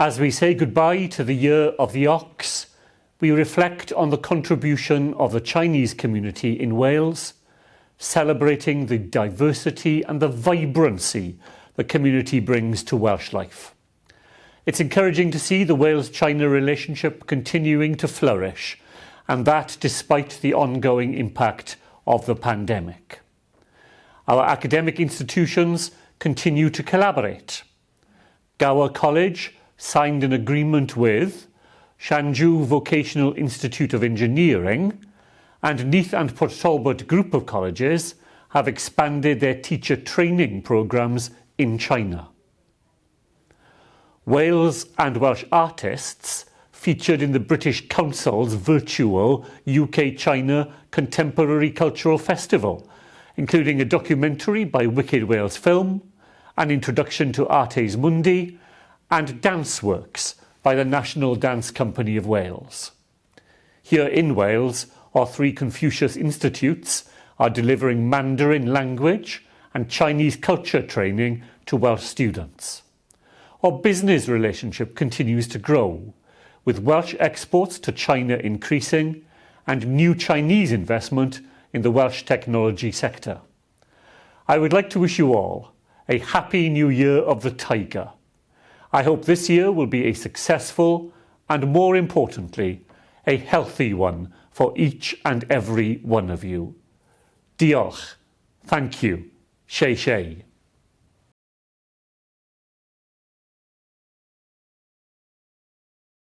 As we say goodbye to the year of the ox, we reflect on the contribution of the Chinese community in Wales, celebrating the diversity and the vibrancy the community brings to Welsh life. It's encouraging to see the Wales-China relationship continuing to flourish, and that despite the ongoing impact of the pandemic. Our academic institutions continue to collaborate. Gower College signed an agreement with Llanjiw Vocational Institute of Engineering and Neath and Port Talbot Group of Colleges have expanded their teacher training programmes in China. Wales and Welsh artists featured in the British Council's virtual UK-China Contemporary Cultural Festival, including a documentary by Wicked Wales Film, an introduction to Artes Mundi, and dance works by the National Dance Company of Wales. Here in Wales, our three Confucius Institutes are delivering Mandarin language and Chinese culture training to Welsh students. Our business relationship continues to grow, with Welsh exports to China increasing and new Chinese investment in the Welsh technology sector. I would like to wish you all a happy new year of the Tiger. I hope this year will be a successful and, more importantly, a healthy one for each and every one of you. Diolch. Thank you. Shay Shay.